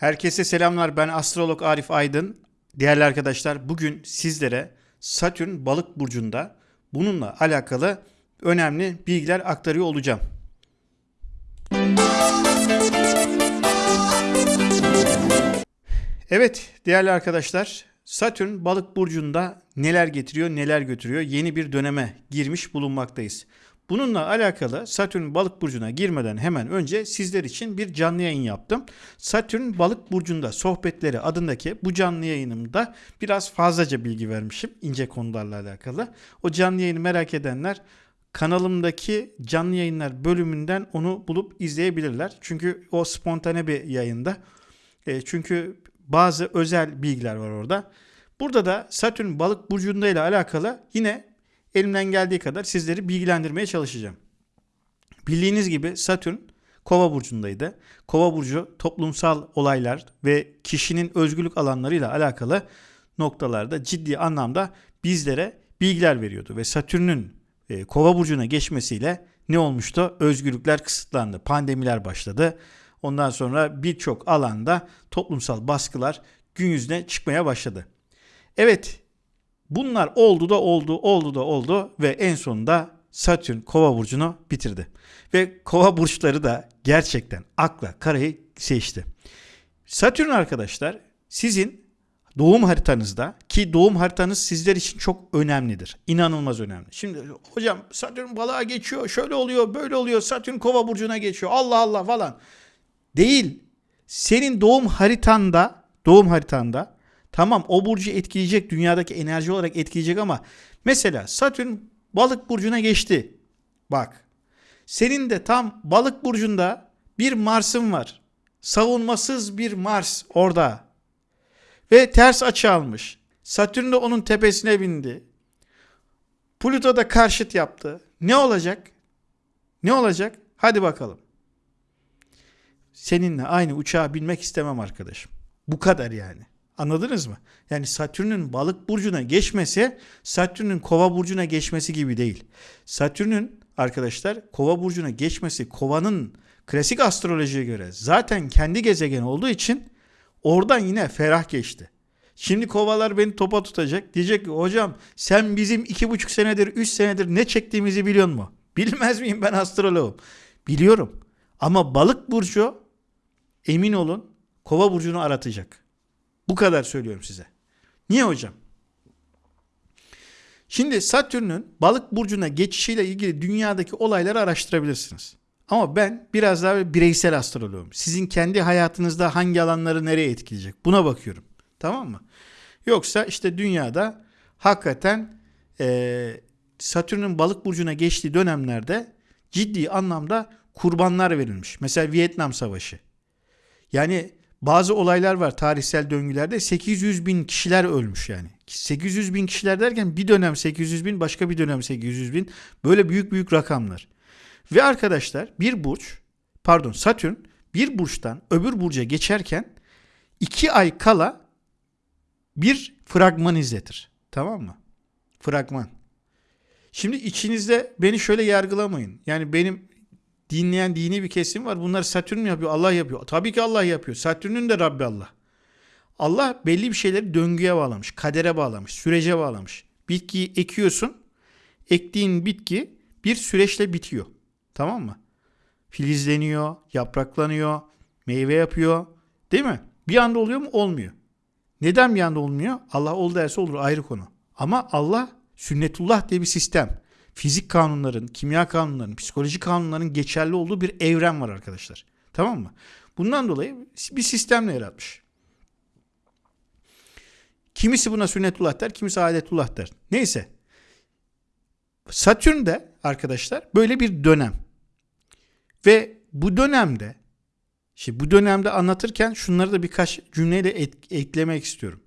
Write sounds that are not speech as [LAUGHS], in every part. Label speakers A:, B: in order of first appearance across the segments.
A: Herkese selamlar. Ben astrolog Arif Aydın. Değerli arkadaşlar, bugün sizlere Satürn Balık burcunda bununla alakalı önemli bilgiler aktarıyor olacağım. Evet, değerli arkadaşlar, Satürn Balık burcunda neler getiriyor, neler götürüyor? Yeni bir döneme girmiş bulunmaktayız. Bununla alakalı Satürn balık burcuna girmeden hemen önce sizler için bir canlı yayın yaptım. Satürn balık burcunda sohbetleri adındaki bu canlı yayınımda biraz fazlaca bilgi vermişim ince konularla alakalı. O canlı yayını merak edenler kanalımdaki canlı yayınlar bölümünden onu bulup izleyebilirler. Çünkü o spontane bir yayında. E, çünkü bazı özel bilgiler var orada. Burada da Satürn balık burcunda ile alakalı yine elimden geldiği kadar sizleri bilgilendirmeye çalışacağım. Bildiğiniz gibi Satürn Kova burcundaydı. Kova burcu toplumsal olaylar ve kişinin özgürlük alanlarıyla alakalı noktalarda ciddi anlamda bizlere bilgiler veriyordu ve Satürn'ün e, Kova burcuna geçmesiyle ne olmuştu? Özgürlükler kısıtlandı. Pandemiler başladı. Ondan sonra birçok alanda toplumsal baskılar gün yüzüne çıkmaya başladı. Evet, bunlar oldu da oldu, oldu da oldu ve en sonunda Satürn Kova burcunu bitirdi. Ve Kova [LAUGHS] burçları da gerçekten akla karayı seçti. Satürn arkadaşlar sizin doğum haritanızda ki doğum haritanız sizler için çok önemlidir. İnanılmaz önemli. Şimdi hocam Satürn balığa geçiyor, şöyle oluyor, böyle oluyor. Satürn Kova burcuna geçiyor. Allah Allah falan. Değil. Senin doğum haritanda, doğum haritanda tamam o burcu etkileyecek, dünyadaki enerji olarak etkileyecek ama mesela Satürn balık burcuna geçti. Bak. Senin de tam balık burcunda bir Mars'ın var. Savunmasız bir Mars orada. Ve ters açı almış. Satürn de onun tepesine bindi. Plüto da karşıt yaptı. Ne olacak? Ne olacak? Hadi bakalım. Seninle aynı uçağa binmek istemem arkadaşım. Bu kadar yani. Anladınız mı? Yani Satürn'ün balık burcuna geçmesi Satürn'ün kova burcuna geçmesi gibi değil. Satürn'ün arkadaşlar kova burcuna geçmesi kovanın klasik astrolojiye göre zaten kendi gezegen olduğu için oradan yine ferah geçti. Şimdi kovalar beni topa tutacak. Diyecek ki hocam sen bizim iki buçuk senedir, üç senedir ne çektiğimizi biliyor musun? [LAUGHS] Bilmez miyim ben astroloğum? Biliyorum. Ama balık burcu emin olun kova burcunu aratacak. Bu kadar söylüyorum size. Niye hocam? Şimdi Satürn'ün balık burcuna geçişiyle ilgili dünyadaki olayları araştırabilirsiniz. Ama ben biraz daha bireysel astroloğum. Sizin kendi hayatınızda hangi alanları nereye etkileyecek? Buna bakıyorum. Tamam mı? Yoksa işte dünyada hakikaten e, Satürn'ün balık burcuna geçtiği dönemlerde ciddi anlamda kurbanlar verilmiş. Mesela Vietnam Savaşı. Yani bazı olaylar var tarihsel döngülerde 800 bin kişiler ölmüş yani. 800 bin kişiler derken bir dönem 800 bin başka bir dönem 800 bin böyle büyük büyük rakamlar. Ve arkadaşlar bir burç pardon Satürn bir burçtan öbür burca geçerken iki ay kala bir fragman izletir. Tamam mı? Fragman. Şimdi içinizde beni şöyle yargılamayın. Yani benim dinleyen dini bir kesim var. Bunlar Satürn mü yapıyor? Allah yapıyor. Tabii ki Allah yapıyor. Satürn'ün de Rabbi Allah. Allah belli bir şeyleri döngüye bağlamış, kadere bağlamış, sürece bağlamış. Bitkiyi ekiyorsun. Ektiğin bitki bir süreçle bitiyor. Tamam mı? Filizleniyor, yapraklanıyor, meyve yapıyor. Değil mi? Bir anda oluyor mu? Olmuyor. Neden bir anda olmuyor? Allah ol derse olur ayrı konu. Ama Allah sünnetullah diye bir sistem fizik kanunların, kimya kanunlarının, psikoloji kanunlarının geçerli olduğu bir evren var arkadaşlar. Tamam mı? Bundan dolayı bir sistemle yaratmış. Kimisi buna sünnetullah der, kimisi adetullah der. Neyse. Satürn de arkadaşlar böyle bir dönem. Ve bu dönemde şimdi bu dönemde anlatırken şunları da birkaç cümleyle eklemek istiyorum.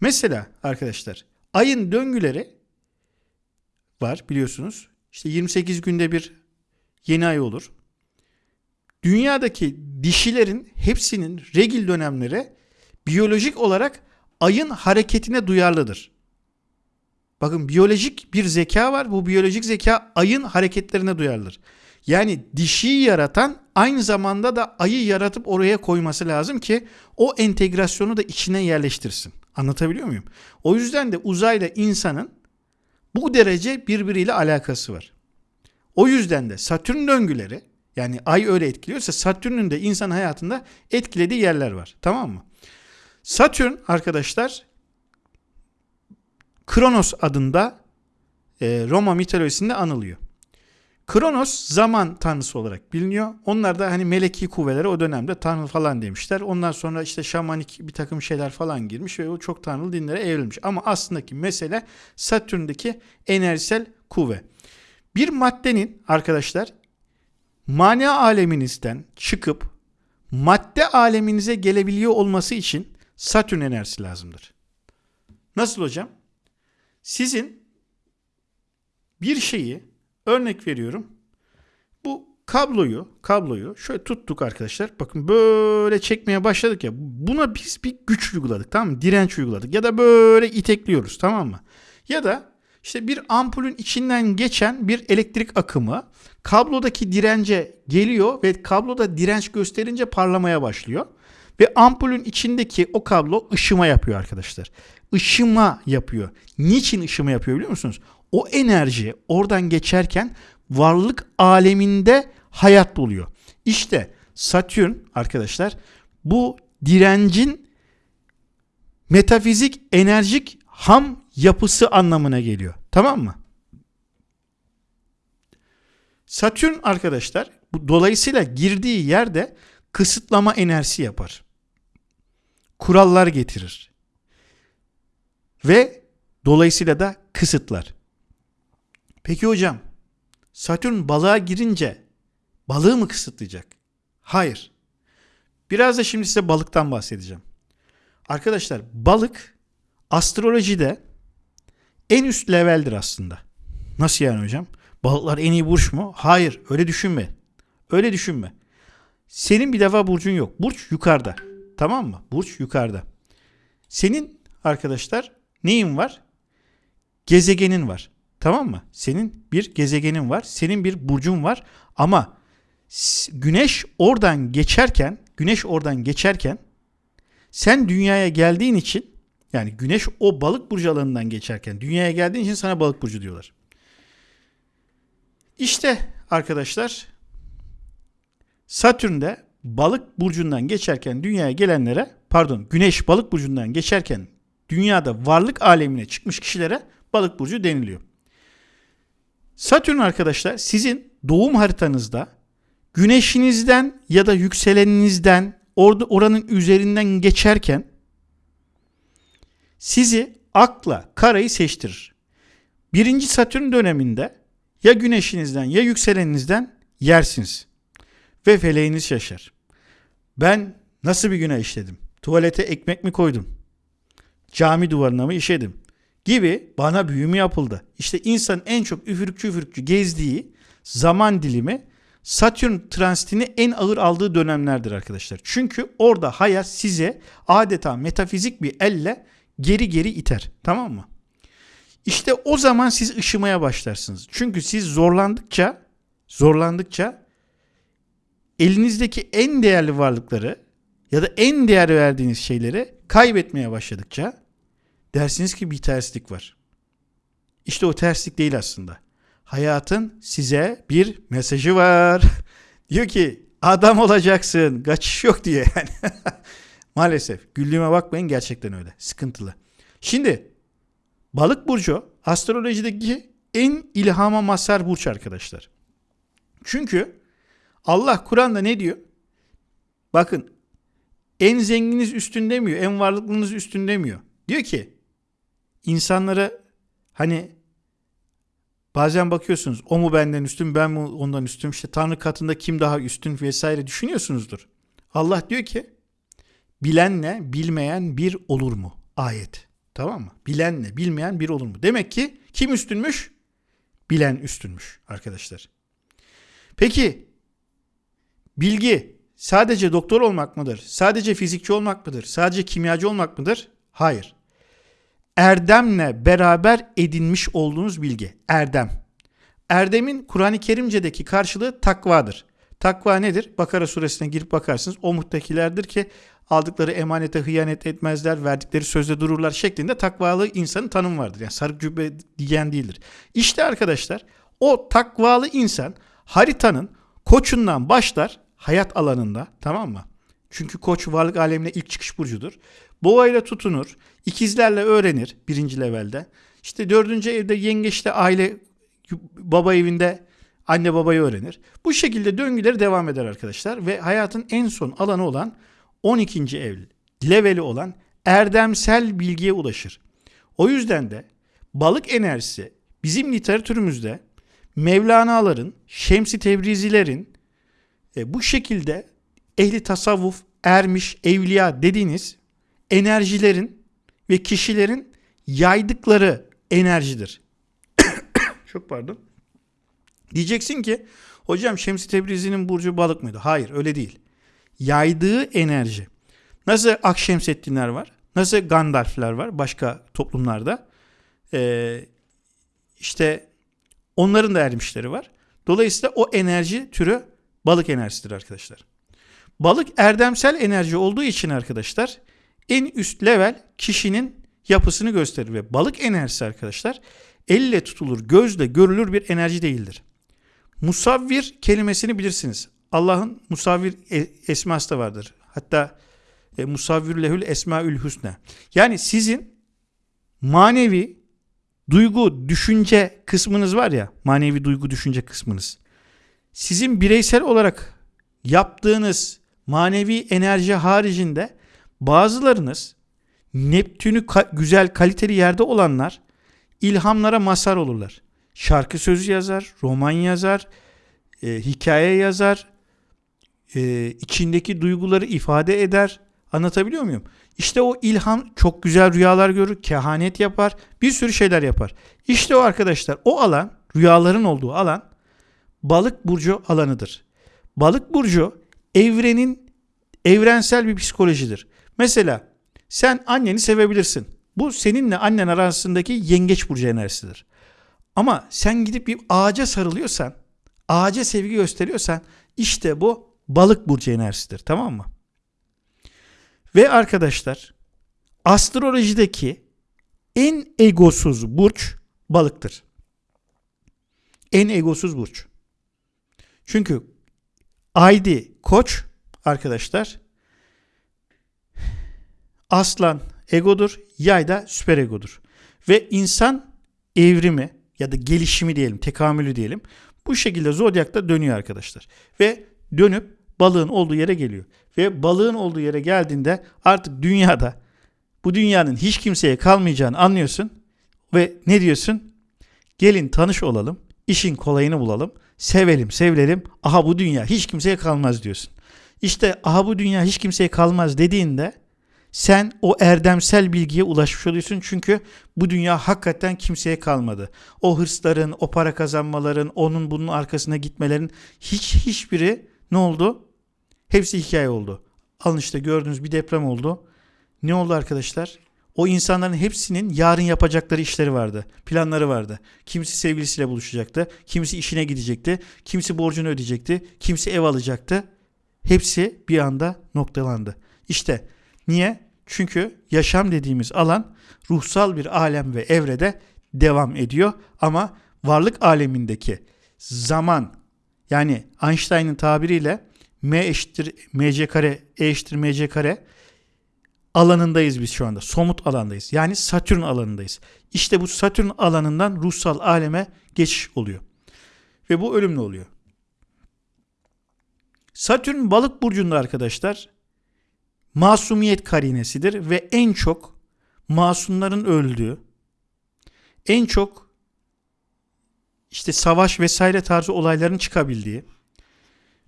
A: Mesela arkadaşlar ayın döngüleri var biliyorsunuz. İşte 28 günde bir yeni ay olur. Dünyadaki dişilerin hepsinin regil dönemleri biyolojik olarak ayın hareketine duyarlıdır. Bakın biyolojik bir zeka var. Bu biyolojik zeka ayın hareketlerine duyarlıdır. Yani dişiyi yaratan aynı zamanda da ayı yaratıp oraya koyması lazım ki o entegrasyonu da içine yerleştirsin. Anlatabiliyor muyum? O yüzden de uzayla insanın bu derece birbiriyle alakası var. O yüzden de Satürn döngüleri yani ay öyle etkiliyorsa Satürn'ün de insan hayatında etkilediği yerler var. Tamam mı? Satürn arkadaşlar Kronos adında e, Roma mitolojisinde anılıyor. Kronos zaman tanrısı olarak biliniyor. Onlar da hani meleki kuvvetlere o dönemde tanrı falan demişler. Ondan sonra işte şamanik bir takım şeyler falan girmiş ve o çok tanrılı dinlere evrilmiş. Ama aslındaki mesele Satürn'deki enerjisel kuvve. Bir maddenin arkadaşlar mana aleminizden çıkıp madde aleminize gelebiliyor olması için Satürn enerjisi lazımdır. Nasıl hocam? Sizin bir şeyi örnek veriyorum. Bu kabloyu, kabloyu şöyle tuttuk arkadaşlar. Bakın böyle çekmeye başladık ya. Buna biz bir güç uyguladık tamam mı? Direnç uyguladık. Ya da böyle itekliyoruz tamam mı? Ya da işte bir ampulün içinden geçen bir elektrik akımı kablodaki dirence geliyor ve kabloda direnç gösterince parlamaya başlıyor. Ve ampulün içindeki o kablo ışıma yapıyor arkadaşlar. Işıma yapıyor. Niçin ışıma yapıyor biliyor musunuz? O enerji oradan geçerken varlık aleminde hayat buluyor. İşte Satürn arkadaşlar bu direncin metafizik enerjik ham yapısı anlamına geliyor. Tamam mı? Satürn arkadaşlar bu dolayısıyla girdiği yerde kısıtlama enerjisi yapar. Kurallar getirir. Ve dolayısıyla da kısıtlar. Peki hocam Satürn balığa girince balığı mı kısıtlayacak? Hayır. Biraz da şimdi size balıktan bahsedeceğim. Arkadaşlar balık astrolojide en üst leveldir aslında. Nasıl yani hocam? Balıklar en iyi burç mu? Hayır öyle düşünme. Öyle düşünme. Senin bir defa burcun yok. Burç yukarıda. Tamam mı? Burç yukarıda. Senin arkadaşlar neyin var? Gezegenin var. Tamam mı? Senin bir gezegenin var. Senin bir burcun var. Ama güneş oradan geçerken, güneş oradan geçerken sen dünyaya geldiğin için yani güneş o balık burcu alanından geçerken dünyaya geldiğin için sana balık burcu diyorlar. İşte arkadaşlar Satürn'de balık burcundan geçerken dünyaya gelenlere pardon güneş balık burcundan geçerken dünyada varlık alemine çıkmış kişilere balık burcu deniliyor. Satürn arkadaşlar sizin doğum haritanızda güneşinizden ya da yükseleninizden orada oranın üzerinden geçerken sizi akla karayı seçtirir. Birinci Satürn döneminde ya güneşinizden ya yükseleninizden yersiniz. Ve feleğiniz şaşar. Ben nasıl bir günah işledim? Tuvalete ekmek mi koydum? Cami duvarına mı işedim? Gibi bana büyümü yapıldı. İşte insan en çok üfürükçü üfürükçü gezdiği zaman dilimi Satürn transitini en ağır aldığı dönemlerdir arkadaşlar. Çünkü orada hayat size adeta metafizik bir elle geri geri iter. Tamam mı? İşte o zaman siz ışımaya başlarsınız. Çünkü siz zorlandıkça zorlandıkça elinizdeki en değerli varlıkları ya da en değer verdiğiniz şeyleri kaybetmeye başladıkça dersiniz ki bir terslik var. İşte o terslik değil aslında. Hayatın size bir mesajı var. [LAUGHS] diyor ki adam olacaksın. Kaçış yok diye yani. [LAUGHS] Maalesef. Güldüğüme bakmayın gerçekten öyle. Sıkıntılı. Şimdi balık burcu astrolojideki en ilhama mazhar burç arkadaşlar. Çünkü Allah Kur'an'da ne diyor? Bakın en zenginiz üstün demiyor. En varlıklınız üstün demiyor. Diyor ki insanlara hani bazen bakıyorsunuz o mu benden üstün ben mi ondan üstün işte Tanrı katında kim daha üstün vesaire düşünüyorsunuzdur. Allah diyor ki bilenle bilmeyen bir olur mu? Ayet. Tamam mı? Bilenle bilmeyen bir olur mu? Demek ki kim üstünmüş? Bilen üstünmüş arkadaşlar. Peki bilgi sadece doktor olmak mıdır? Sadece fizikçi olmak mıdır? Sadece kimyacı olmak mıdır? Hayır. Erdemle beraber edinmiş olduğunuz bilgi. Erdem. Erdemin Kur'an-ı Kerimce'deki karşılığı takvadır. Takva nedir? Bakara suresine girip bakarsınız. O muttakilerdir ki aldıkları emanete hıyanet etmezler, verdikleri sözde dururlar şeklinde takvalı insanın tanımı vardır. Yani sarık cübbe diyen değildir. İşte arkadaşlar o takvalı insan haritanın koçundan başlar hayat alanında tamam mı? Çünkü koç varlık alemine ilk çıkış burcudur. Boğayla tutunur, ikizlerle öğrenir birinci levelde. İşte dördüncü evde yengeçte aile baba evinde anne babayı öğrenir. Bu şekilde döngüleri devam eder arkadaşlar ve hayatın en son alanı olan 12. ev leveli olan erdemsel bilgiye ulaşır. O yüzden de balık enerjisi bizim literatürümüzde Mevlana'ların, Şemsi Tebrizilerin e, bu şekilde ehli tasavvuf, ermiş, evliya dediğiniz enerjilerin ve kişilerin yaydıkları enerjidir. [COUGHS] Çok pardon. Diyeceksin ki hocam Şemsi Tebrizi'nin burcu balık mıydı? Hayır öyle değil. Yaydığı enerji. Nasıl Akşemseddinler var? Nasıl Gandalfler var başka toplumlarda? Ee, işte onların da ermişleri var. Dolayısıyla o enerji türü balık enerjisidir arkadaşlar. Balık erdemsel enerji olduğu için arkadaşlar en üst level kişinin yapısını gösterir ve balık enerjisi arkadaşlar elle tutulur, gözle görülür bir enerji değildir. Musavvir kelimesini bilirsiniz. Allah'ın musavvir e, esması da vardır. Hatta e, musavvir lehül esmaül hüsne. Yani sizin manevi duygu, düşünce kısmınız var ya, manevi duygu, düşünce kısmınız. Sizin bireysel olarak yaptığınız manevi enerji haricinde bazılarınız Neptün'ü ka- güzel kaliteli yerde olanlar ilhamlara mazhar olurlar. Şarkı sözü yazar, roman yazar, e, hikaye yazar, e, içindeki duyguları ifade eder. Anlatabiliyor muyum? İşte o ilham çok güzel rüyalar görür, kehanet yapar, bir sürü şeyler yapar. İşte o arkadaşlar o alan, rüyaların olduğu alan balık burcu alanıdır. Balık burcu evrenin evrensel bir psikolojidir. Mesela sen anneni sevebilirsin. Bu seninle annen arasındaki yengeç burcu enerjisidir. Ama sen gidip bir ağaca sarılıyorsan, ağaca sevgi gösteriyorsan işte bu balık burcu enerjisidir. Tamam mı? Ve arkadaşlar astrolojideki en egosuz burç balıktır. En egosuz burç. Çünkü Aydi Koç arkadaşlar Aslan egodur, yay da süper egodur. Ve insan evrimi ya da gelişimi diyelim, tekamülü diyelim. Bu şekilde zodyakta dönüyor arkadaşlar. Ve dönüp balığın olduğu yere geliyor. Ve balığın olduğu yere geldiğinde artık dünyada bu dünyanın hiç kimseye kalmayacağını anlıyorsun. Ve ne diyorsun? Gelin tanış olalım, işin kolayını bulalım, sevelim, sevilelim. Aha bu dünya hiç kimseye kalmaz diyorsun. İşte aha bu dünya hiç kimseye kalmaz dediğinde sen o erdemsel bilgiye ulaşmış oluyorsun çünkü bu dünya hakikaten kimseye kalmadı. O hırsların, o para kazanmaların, onun bunun arkasına gitmelerin hiç hiçbiri ne oldu? Hepsi hikaye oldu. Alın işte gördüğünüz bir deprem oldu. Ne oldu arkadaşlar? O insanların hepsinin yarın yapacakları işleri vardı. Planları vardı. Kimisi sevgilisiyle buluşacaktı. Kimisi işine gidecekti. Kimisi borcunu ödeyecekti. Kimisi ev alacaktı. Hepsi bir anda noktalandı. İşte Niye? Çünkü yaşam dediğimiz alan ruhsal bir alem ve evrede devam ediyor ama varlık alemindeki zaman yani Einstein'ın tabiriyle M eşittir mc kare e eşittir mc kare alanındayız biz şu anda. Somut alandayız. Yani Satürn alanındayız. İşte bu Satürn alanından ruhsal aleme geçiş oluyor. Ve bu ölümlü oluyor. Satürn balık burcunda arkadaşlar masumiyet karinesidir ve en çok masumların öldüğü, en çok işte savaş vesaire tarzı olayların çıkabildiği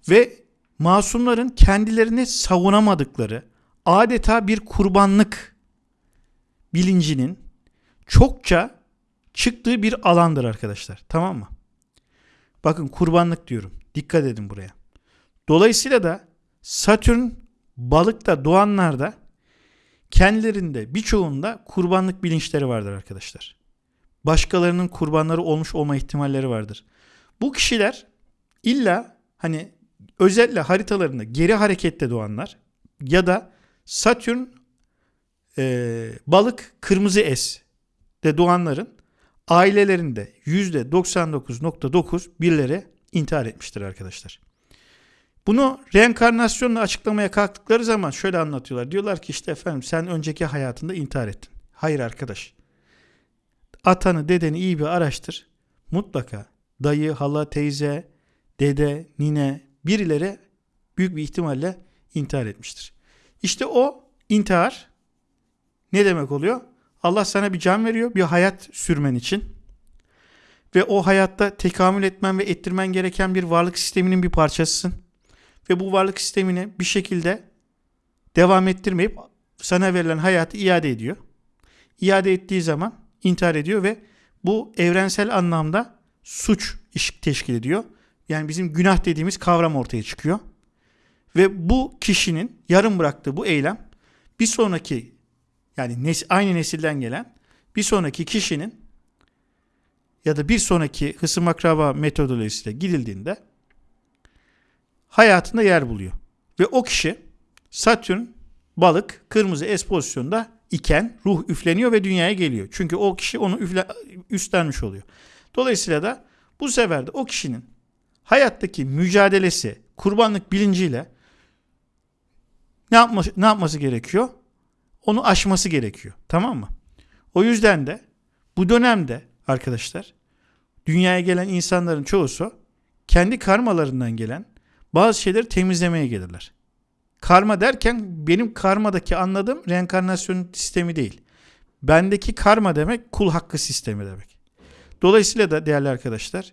A: ve masumların kendilerini savunamadıkları adeta bir kurbanlık bilincinin çokça çıktığı bir alandır arkadaşlar. Tamam mı? Bakın kurbanlık diyorum. Dikkat edin buraya. Dolayısıyla da Satürn balıkta doğanlarda kendilerinde birçoğunda kurbanlık bilinçleri vardır arkadaşlar. Başkalarının kurbanları olmuş olma ihtimalleri vardır. Bu kişiler illa hani özellikle haritalarında geri harekette doğanlar ya da Satürn e, balık kırmızı es de doğanların ailelerinde %99.9 birileri intihar etmiştir arkadaşlar. Bunu reenkarnasyonla açıklamaya kalktıkları zaman şöyle anlatıyorlar. Diyorlar ki işte efendim sen önceki hayatında intihar ettin. Hayır arkadaş. Atanı dedeni iyi bir araştır. Mutlaka dayı, hala, teyze, dede, nine birileri büyük bir ihtimalle intihar etmiştir. İşte o intihar ne demek oluyor? Allah sana bir can veriyor, bir hayat sürmen için. Ve o hayatta tekamül etmen ve ettirmen gereken bir varlık sisteminin bir parçasısın. Ve bu varlık sistemini bir şekilde devam ettirmeyip sana verilen hayatı iade ediyor. İade ettiği zaman intihar ediyor ve bu evrensel anlamda suç teşkil ediyor. Yani bizim günah dediğimiz kavram ortaya çıkıyor. Ve bu kişinin yarım bıraktığı bu eylem bir sonraki yani nes aynı nesilden gelen bir sonraki kişinin ya da bir sonraki hısım akraba metodolojisiyle gidildiğinde hayatında yer buluyor. Ve o kişi Satürn balık kırmızı es pozisyonda iken ruh üfleniyor ve dünyaya geliyor. Çünkü o kişi onu üfle, üstlenmiş oluyor. Dolayısıyla da bu sefer de o kişinin hayattaki mücadelesi, kurbanlık bilinciyle ne yapması, ne yapması gerekiyor? Onu aşması gerekiyor. Tamam mı? O yüzden de bu dönemde arkadaşlar dünyaya gelen insanların çoğusu kendi karmalarından gelen bazı şeyleri temizlemeye gelirler. Karma derken benim karmadaki anladığım reenkarnasyon sistemi değil. Bendeki karma demek kul hakkı sistemi demek. Dolayısıyla da değerli arkadaşlar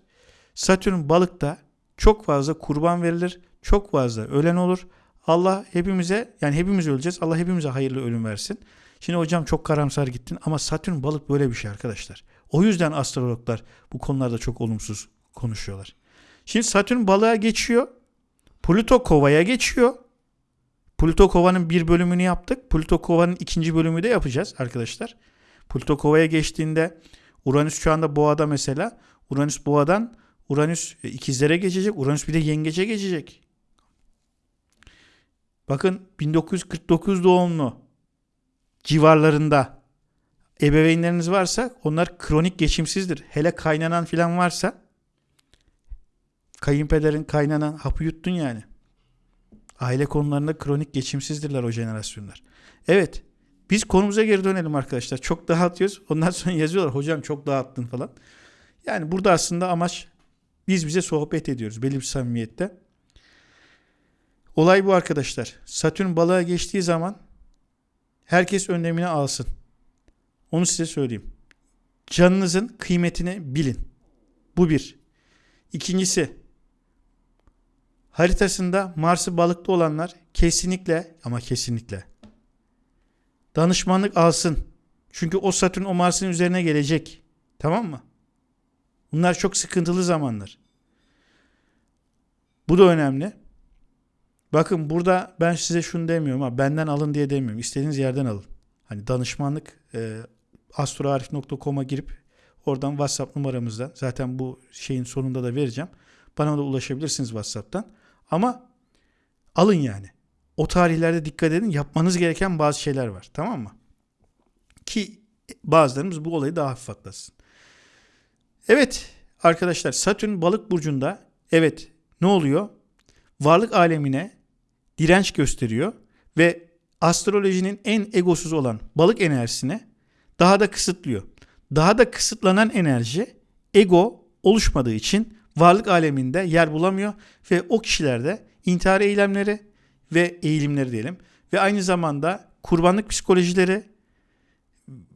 A: Satürn balıkta çok fazla kurban verilir. Çok fazla ölen olur. Allah hepimize yani hepimiz öleceğiz. Allah hepimize hayırlı ölüm versin. Şimdi hocam çok karamsar gittin ama Satürn balık böyle bir şey arkadaşlar. O yüzden astrologlar bu konularda çok olumsuz konuşuyorlar. Şimdi Satürn balığa geçiyor. Plüto kovaya geçiyor. Plüto kovanın bir bölümünü yaptık. Plüto kovanın ikinci bölümü de yapacağız arkadaşlar. Plüto kovaya geçtiğinde Uranüs şu anda boğada mesela. Uranüs boğadan Uranüs ikizlere geçecek. Uranüs bir de yengece geçecek. Bakın 1949 doğumlu civarlarında ebeveynleriniz varsa onlar kronik geçimsizdir. Hele kaynanan filan varsa kayınpederin kaynanan hapı yuttun yani. Aile konularında kronik geçimsizdirler o jenerasyonlar. Evet biz konumuza geri dönelim arkadaşlar. Çok dağıtıyoruz. Ondan sonra yazıyorlar hocam çok dağıttın falan. Yani burada aslında amaç biz bize sohbet ediyoruz belli bir samimiyette. Olay bu arkadaşlar. Satürn balığa geçtiği zaman herkes önlemini alsın. Onu size söyleyeyim. Canınızın kıymetini bilin. Bu bir. İkincisi haritasında Mars'ı balıkta olanlar kesinlikle ama kesinlikle danışmanlık alsın. Çünkü o Satürn o Mars'ın üzerine gelecek. Tamam mı? Bunlar çok sıkıntılı zamanlar. Bu da önemli. Bakın burada ben size şunu demiyorum ama benden alın diye demiyorum. İstediğiniz yerden alın. Hani danışmanlık e, astroarif.com'a girip oradan WhatsApp numaramızda zaten bu şeyin sonunda da vereceğim. Bana da ulaşabilirsiniz WhatsApp'tan. Ama alın yani. O tarihlerde dikkat edin. Yapmanız gereken bazı şeyler var. Tamam mı? Ki bazılarımız bu olayı daha hafif atlasın. Evet arkadaşlar Satürn balık burcunda evet ne oluyor? Varlık alemine direnç gösteriyor ve astrolojinin en egosuz olan balık enerjisine daha da kısıtlıyor. Daha da kısıtlanan enerji ego oluşmadığı için varlık aleminde yer bulamıyor ve o kişilerde intihar eylemleri ve eğilimleri diyelim ve aynı zamanda kurbanlık psikolojileri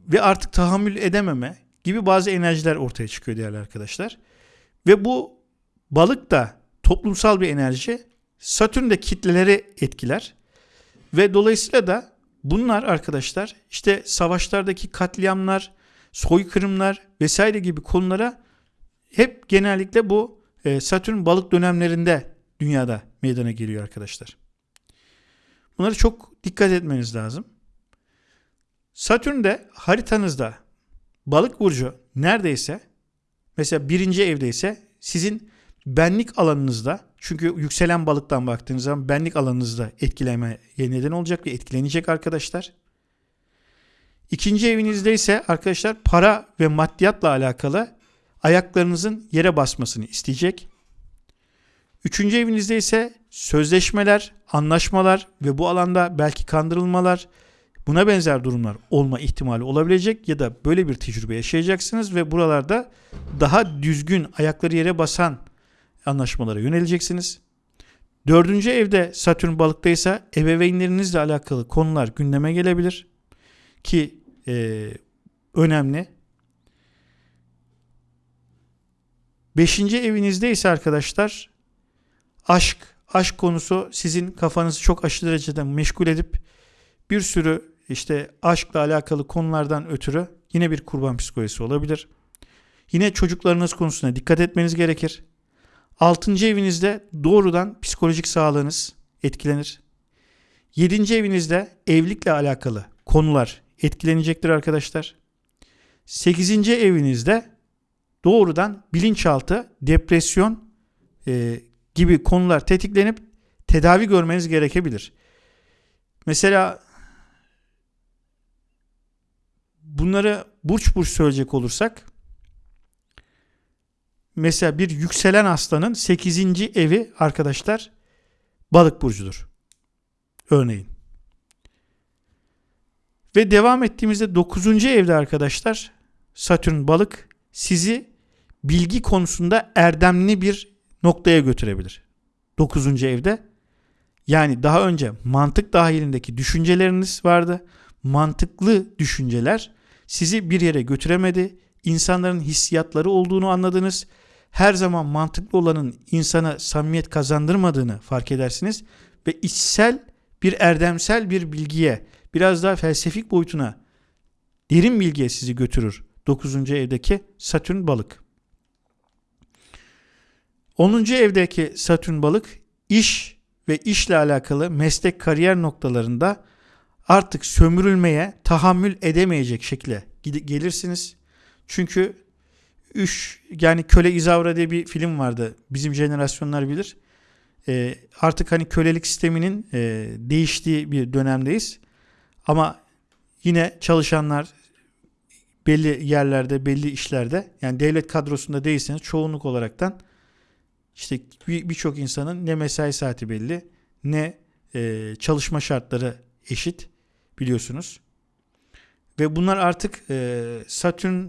A: ve artık tahammül edememe gibi bazı enerjiler ortaya çıkıyor değerli arkadaşlar. Ve bu balık da toplumsal bir enerji. Satürn de kitleleri etkiler. Ve dolayısıyla da bunlar arkadaşlar işte savaşlardaki katliamlar, soykırımlar vesaire gibi konulara hep genellikle bu e, Satürn balık dönemlerinde dünyada meydana geliyor arkadaşlar. Bunları çok dikkat etmeniz lazım. Satürn de haritanızda balık burcu neredeyse mesela birinci evdeyse sizin benlik alanınızda çünkü yükselen balıktan baktığınız zaman benlik alanınızda etkilemeye neden olacak ve etkilenecek arkadaşlar. İkinci evinizde ise arkadaşlar para ve maddiyatla alakalı ayaklarınızın yere basmasını isteyecek. Üçüncü evinizde ise sözleşmeler, anlaşmalar ve bu alanda belki kandırılmalar, buna benzer durumlar olma ihtimali olabilecek ya da böyle bir tecrübe yaşayacaksınız ve buralarda daha düzgün ayakları yere basan anlaşmalara yöneleceksiniz. Dördüncü evde Satürn balıktaysa ebeveynlerinizle alakalı konular gündeme gelebilir ki e, önemli. Beşinci evinizde ise arkadaşlar aşk, aşk konusu sizin kafanızı çok aşırı derecede meşgul edip bir sürü işte aşkla alakalı konulardan ötürü yine bir kurban psikolojisi olabilir. Yine çocuklarınız konusuna dikkat etmeniz gerekir. Altıncı evinizde doğrudan psikolojik sağlığınız etkilenir. Yedinci evinizde evlilikle alakalı konular etkilenecektir arkadaşlar. Sekizinci evinizde doğrudan bilinçaltı, depresyon e, gibi konular tetiklenip tedavi görmeniz gerekebilir. Mesela bunları burç burç söyleyecek olursak mesela bir yükselen aslanın 8. evi arkadaşlar balık burcudur. Örneğin. Ve devam ettiğimizde 9. evde arkadaşlar Satürn balık sizi bilgi konusunda erdemli bir noktaya götürebilir. 9. evde yani daha önce mantık dahilindeki düşünceleriniz vardı. Mantıklı düşünceler sizi bir yere götüremedi. İnsanların hissiyatları olduğunu anladınız. Her zaman mantıklı olanın insana samimiyet kazandırmadığını fark edersiniz ve içsel bir erdemsel bir bilgiye, biraz daha felsefik boyutuna, derin bilgiye sizi götürür. 9. evdeki Satürn balık. 10. evdeki Satürn balık iş ve işle alakalı meslek kariyer noktalarında artık sömürülmeye tahammül edemeyecek şekilde gelirsiniz. Çünkü üç yani Köle İzavra diye bir film vardı. Bizim jenerasyonlar bilir. E, artık hani kölelik sisteminin e, değiştiği bir dönemdeyiz. Ama yine çalışanlar belli yerlerde, belli işlerde yani devlet kadrosunda değilseniz çoğunluk olaraktan işte birçok insanın ne mesai saati belli ne e, çalışma şartları eşit biliyorsunuz. Ve bunlar artık e, Satürn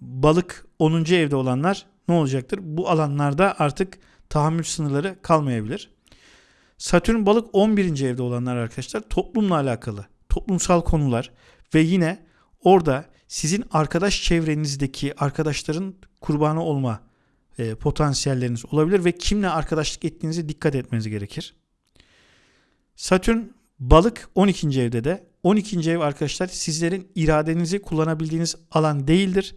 A: balık 10. evde olanlar ne olacaktır? Bu alanlarda artık tahammül sınırları kalmayabilir. Satürn balık 11. evde olanlar arkadaşlar toplumla alakalı toplumsal konular ve yine orada sizin arkadaş çevrenizdeki arkadaşların kurbanı olma e, potansiyelleriniz olabilir ve kimle arkadaşlık ettiğinize dikkat etmeniz gerekir. Satürn balık 12. evde de 12. ev arkadaşlar sizlerin iradenizi kullanabildiğiniz alan değildir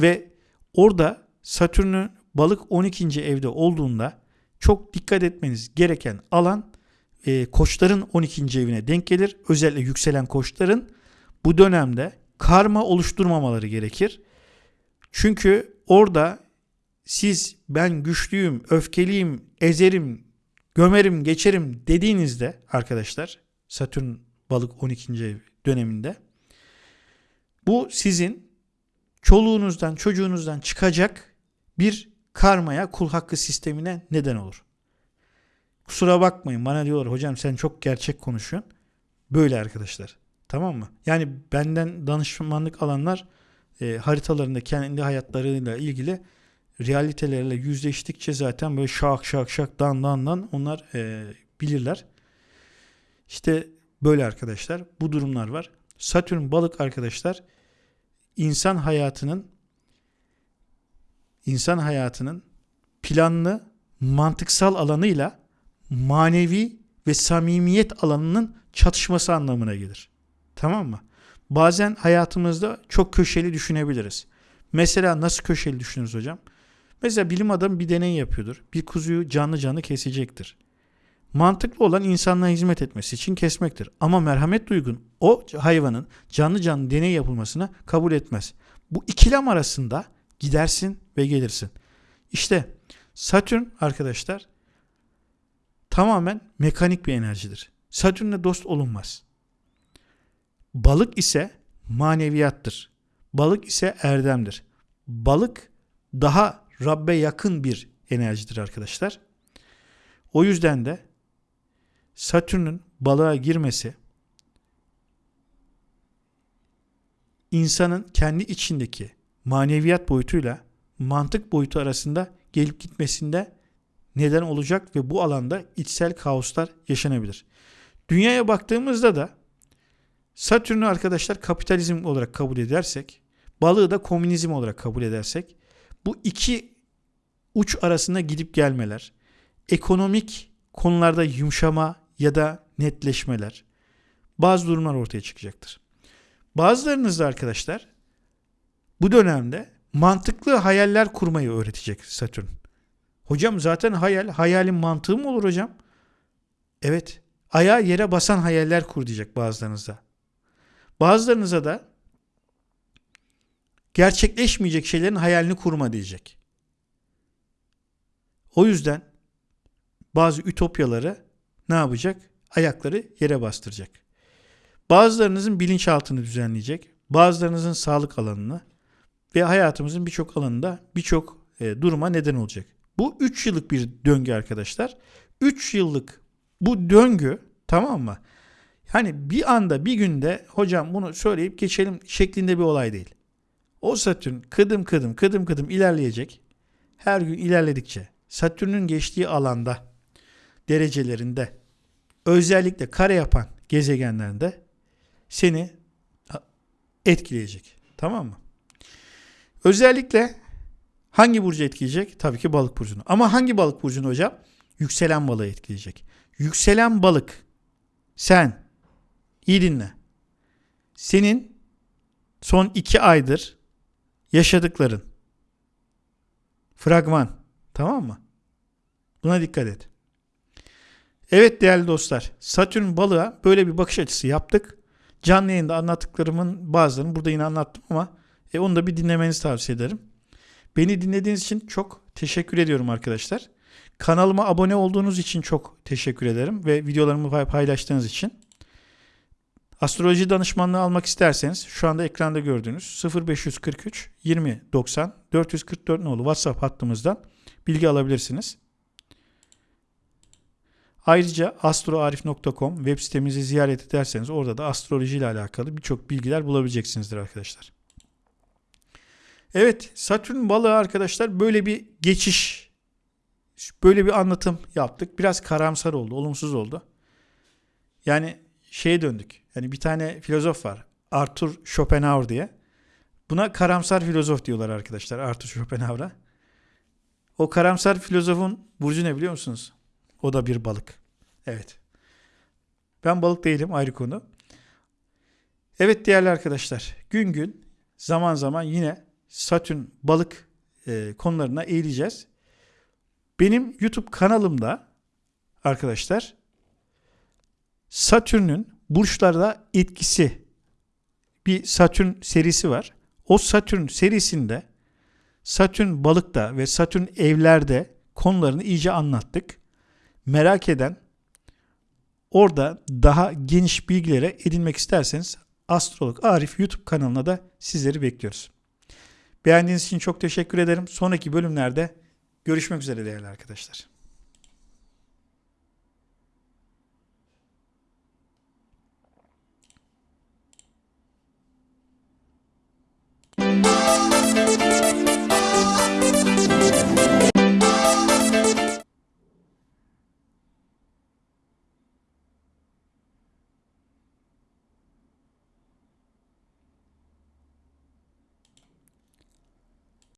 A: ve orada Satürn'ün balık 12. evde olduğunda çok dikkat etmeniz gereken alan e, koçların 12. evine denk gelir. Özellikle yükselen koçların bu dönemde karma oluşturmamaları gerekir. Çünkü orada siz ben güçlüyüm, öfkeliyim, ezerim, gömerim, geçerim dediğinizde arkadaşlar Satürn balık 12. ev döneminde bu sizin çoluğunuzdan, çocuğunuzdan çıkacak bir karmaya, kul hakkı sistemine neden olur. Kusura bakmayın bana diyorlar hocam sen çok gerçek konuşuyorsun. Böyle arkadaşlar. Tamam mı? Yani benden danışmanlık alanlar e, haritalarında kendi hayatlarıyla ilgili realitelerle yüzleştikçe zaten böyle şak şak şak dan dan dan onlar e, bilirler. İşte böyle arkadaşlar bu durumlar var. Satürn balık arkadaşlar insan hayatının insan hayatının planlı mantıksal alanıyla manevi ve samimiyet alanının çatışması anlamına gelir. Tamam mı? Bazen hayatımızda çok köşeli düşünebiliriz. Mesela nasıl köşeli düşünürüz hocam? Mesela bilim adamı bir deney yapıyordur. Bir kuzuyu canlı canlı kesecektir. Mantıklı olan insanlığa hizmet etmesi için kesmektir. Ama merhamet duygun o hayvanın canlı canlı deney yapılmasına kabul etmez. Bu ikilem arasında gidersin ve gelirsin. İşte Satürn arkadaşlar tamamen mekanik bir enerjidir. Satürn'le dost olunmaz. Balık ise maneviyattır. Balık ise erdemdir. Balık daha Rabbe yakın bir enerjidir arkadaşlar. O yüzden de Satürn'ün balığa girmesi insanın kendi içindeki maneviyat boyutuyla mantık boyutu arasında gelip gitmesinde neden olacak ve bu alanda içsel kaoslar yaşanabilir. Dünyaya baktığımızda da Satürn'ü arkadaşlar kapitalizm olarak kabul edersek, balığı da komünizm olarak kabul edersek bu iki uç arasında gidip gelmeler, ekonomik konularda yumuşama ya da netleşmeler, bazı durumlar ortaya çıkacaktır. Bazılarınız da arkadaşlar bu dönemde mantıklı hayaller kurmayı öğretecek Satürn. Hocam zaten hayal, hayalin mantığı mı olur hocam? Evet, ayağı yere basan hayaller kur diyecek bazılarınıza. Bazılarınıza da gerçekleşmeyecek şeylerin hayalini kurma diyecek. O yüzden bazı ütopyaları ne yapacak? Ayakları yere bastıracak. Bazılarınızın bilinçaltını düzenleyecek. Bazılarınızın sağlık alanını ve hayatımızın birçok alanında birçok e, duruma neden olacak. Bu 3 yıllık bir döngü arkadaşlar. 3 yıllık bu döngü tamam mı? Yani bir anda bir günde hocam bunu söyleyip geçelim şeklinde bir olay değil. O Satürn kıdım kıdım kıdım kıdım ilerleyecek. Her gün ilerledikçe Satürn'ün geçtiği alanda derecelerinde özellikle kare yapan gezegenlerinde seni etkileyecek. Tamam mı? Özellikle hangi burcu etkileyecek? Tabii ki balık burcunu. Ama hangi balık burcunu hocam? Yükselen balığı etkileyecek. Yükselen balık sen iyi dinle. Senin son iki aydır yaşadıkların fragman tamam mı? Buna dikkat et. Evet değerli dostlar Satürn balığa böyle bir bakış açısı yaptık. Canlı yayında anlattıklarımın bazılarını burada yine anlattım ama e, onu da bir dinlemenizi tavsiye ederim. Beni dinlediğiniz için çok teşekkür ediyorum arkadaşlar. Kanalıma abone olduğunuz için çok teşekkür ederim ve videolarımı paylaştığınız için. Astroloji danışmanlığı almak isterseniz şu anda ekranda gördüğünüz 0543 20 90 444 nolu WhatsApp hattımızdan bilgi alabilirsiniz. Ayrıca astroarif.com web sitemizi ziyaret ederseniz orada da astroloji ile alakalı birçok bilgiler bulabileceksinizdir arkadaşlar. Evet Satürn balığı arkadaşlar böyle bir geçiş böyle bir anlatım yaptık. Biraz karamsar oldu, olumsuz oldu. Yani şeye döndük. Yani bir tane filozof var. Arthur Schopenhauer diye. Buna karamsar filozof diyorlar arkadaşlar Arthur Schopenhauer'a. O karamsar filozofun burcu ne biliyor musunuz? O da bir balık. Evet. Ben balık değilim ayrı konu. Evet değerli arkadaşlar gün gün zaman zaman yine Satürn balık e, konularına eğileceğiz. Benim YouTube kanalımda arkadaşlar Satürn'ün burçlarda etkisi bir Satürn serisi var. O Satürn serisinde Satürn balıkta ve Satürn evlerde konularını iyice anlattık. Merak eden orada daha geniş bilgilere edinmek isterseniz Astrolog Arif YouTube kanalına da sizleri bekliyoruz. Beğendiğiniz için çok teşekkür ederim. Sonraki bölümlerde görüşmek üzere değerli arkadaşlar.